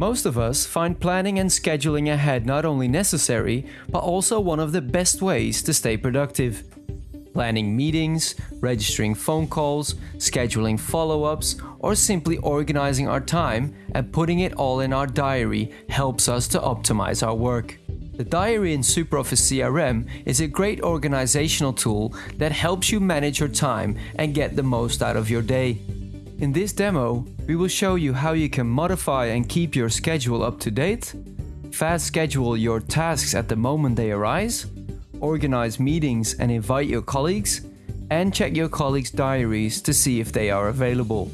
Most of us find planning and scheduling ahead not only necessary, but also one of the best ways to stay productive. Planning meetings, registering phone calls, scheduling follow ups, or simply organizing our time and putting it all in our diary helps us to optimize our work. The diary in SuperOffice CRM is a great organizational tool that helps you manage your time and get the most out of your day. In this demo, we will show you how you can modify and keep your schedule up to date, fast schedule your tasks at the moment they arise, organize meetings and invite your colleagues, and check your colleagues' diaries to see if they are available.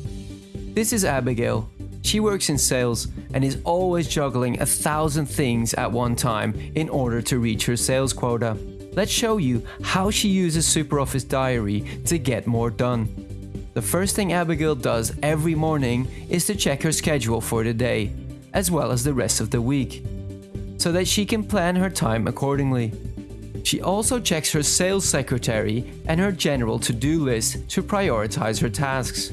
This is Abigail. She works in sales and is always juggling a thousand things at one time in order to reach her sales quota. Let's show you how she uses SuperOffice Diary to get more done. The first thing Abigail does every morning is to check her schedule for the day, as well as the rest of the week, so that she can plan her time accordingly. She also checks her sales secretary and her general to-do list to prioritize her tasks.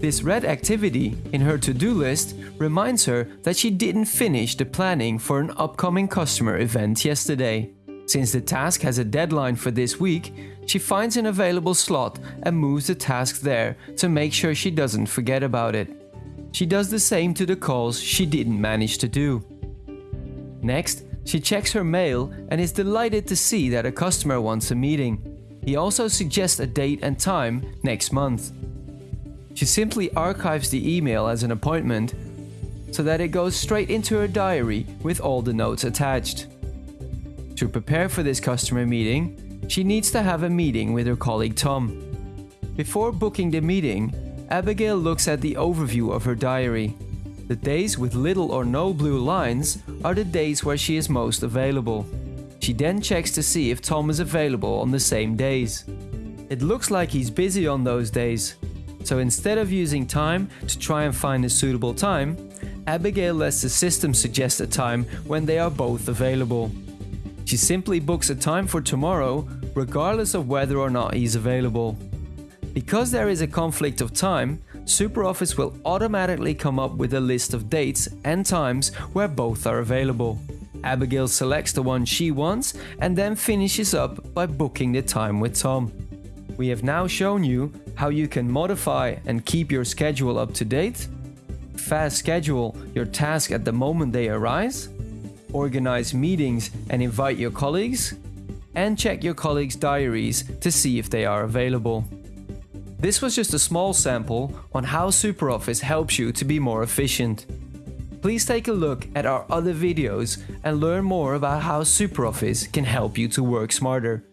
This red activity in her to-do list reminds her that she didn't finish the planning for an upcoming customer event yesterday. Since the task has a deadline for this week, she finds an available slot and moves the task there to make sure she doesn't forget about it. She does the same to the calls she didn't manage to do. Next, she checks her mail and is delighted to see that a customer wants a meeting. He also suggests a date and time next month. She simply archives the email as an appointment so that it goes straight into her diary with all the notes attached. To prepare for this customer meeting, she needs to have a meeting with her colleague Tom. Before booking the meeting, Abigail looks at the overview of her diary. The days with little or no blue lines are the days where she is most available. She then checks to see if Tom is available on the same days. It looks like he's busy on those days, so instead of using time to try and find a suitable time, Abigail lets the system suggest a time when they are both available. She simply books a time for tomorrow, regardless of whether or not he's available. Because there is a conflict of time, SuperOffice will automatically come up with a list of dates and times where both are available. Abigail selects the one she wants and then finishes up by booking the time with Tom. We have now shown you how you can modify and keep your schedule up to date, fast schedule your task at the moment they arise, organize meetings and invite your colleagues, and check your colleagues' diaries to see if they are available. This was just a small sample on how SuperOffice helps you to be more efficient. Please take a look at our other videos and learn more about how SuperOffice can help you to work smarter.